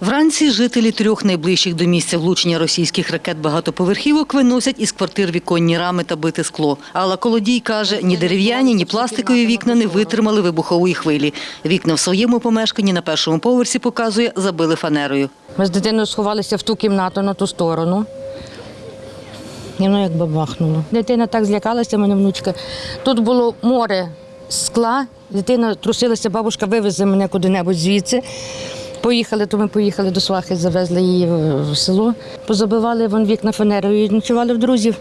Вранці жителі трьох найближчих до місця влучення російських ракет багатоповерхівок виносять із квартир віконні рами та бите скло. Алла Колодій каже, ні дерев'яні, ні пластикові вікна не витримали вибухової хвилі. Вікна в своєму помешканні на першому поверсі, показує, забили фанерою. Ми з дитиною сховалися в ту кімнату на ту сторону. І воно як бабахнуло. Дитина так злякалася, мене внучка. Тут було море скла, дитина трусилася, бабушка вивезе мене куди-небудь звідси. Поїхали, то ми поїхали до свахи, завезли її в село. Позабивали вон вікна фанерою і ночували в друзів.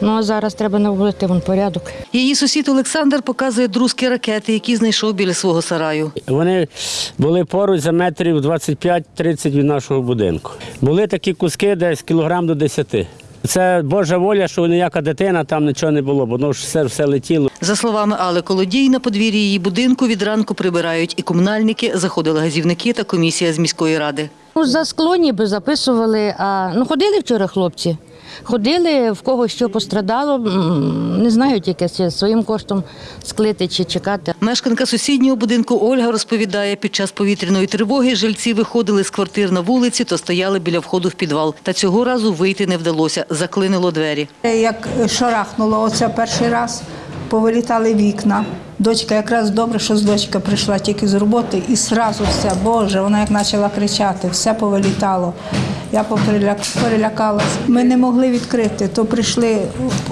Ну а зараз треба наводити вон порядок. Її сусід Олександр показує друзки ракети, які знайшов біля свого сараю. Вони були поруч за метрів 25-30 від нашого будинку. Були такі куски десь кілограм до 10. Це Божа воля, що ніяка дитина там нічого не було, бо воно ж все, все летіло. За словами Алли Колодій, на подвір'ї її будинку від ранку прибирають і комунальники, заходили газівники та комісія з міської ради. Ну, за скло ніби записували, а ну ходили вчора хлопці. Ходили, в кого що пострадало, не знаю тільки чи своїм коштом склити чи чекати. Мешканка сусіднього будинку Ольга розповідає, під час повітряної тривоги жильці виходили з квартир на вулиці, то стояли біля входу в підвал. Та цього разу вийти не вдалося, заклинило двері. Як шарахнуло оце перший раз, повилітали вікна. Дочка якраз добре, що з дочка прийшла тільки з роботи, і зразу все, Боже, вона як почала кричати, все повилітало. Я поприляк- перелякалась. Ми не могли відкрити, то прийшли,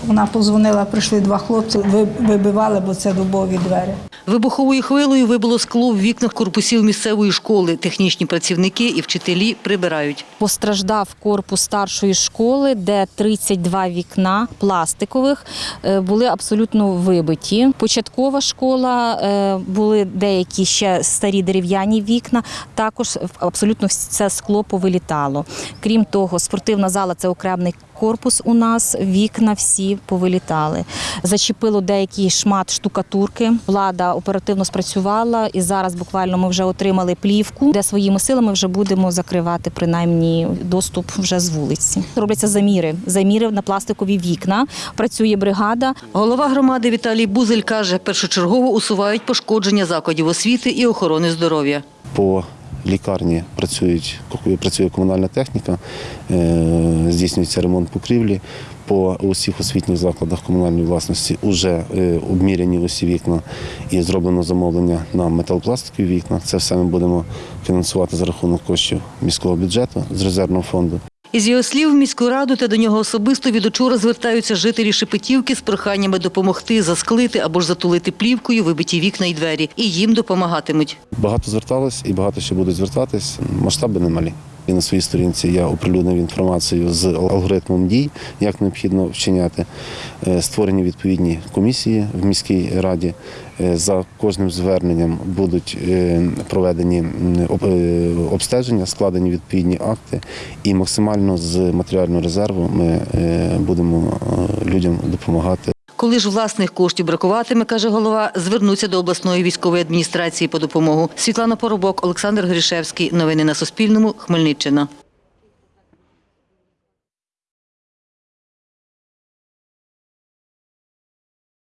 вона позвонила, прийшли два хлопці, ви- вибивали, бо це дубові двері. Вибуховою хвилею вибило скло в вікнах корпусів місцевої школи. Технічні працівники і вчителі прибирають. Постраждав корпус старшої школи, де 32 вікна пластикових е, були абсолютно вибиті. Початкова школа е, були деякі ще старі дерев'яні вікна. Також абсолютно все скло повилітало. Крім того, спортивна зала це окремий корпус у нас. Вікна всі повилітали. Зачепило деякий шмат штукатурки. Влада оперативно спрацювала, і зараз буквально ми вже отримали плівку, де своїми силами вже будемо закривати принаймні доступ вже з вулиці. Робляться заміри. Заміри на пластикові вікна. Працює бригада. Голова громади Віталій Бузель каже, першочергово усувають пошкодження закладів освіти і охорони здоров'я. По лікарні працюють, працює комунальна техніка, е, здійснюється ремонт покрівлі. По усіх освітніх закладах комунальної власності вже обміряні усі вікна і зроблено замовлення на металопластикові вікна. Це все ми будемо фінансувати за рахунок коштів міського бюджету з резервного фонду. Із його слів, в міську раду та до нього особисто від учора звертаються жителі Шепетівки з проханнями допомогти засклити або ж затулити плівкою вибиті вікна і двері. І їм допомагатимуть. Багато зверталось і багато ще будуть звертатись. Масштаби немалі. І на своїй сторінці я оприлюднив інформацію з алгоритмом дій, як необхідно вчиняти. Е, Створені відповідні комісії в міській раді. Е, За кожним зверненням будуть е, проведені обстеження, складені відповідні акти, і максимально з матеріального резерву ми будемо людям допомагати. Коли ж власних коштів бракуватиме, каже голова, звернуться до обласної військової адміністрації по допомогу. Світлана Поробок, Олександр Грішевський. Новини на Суспільному. Хмельниччина.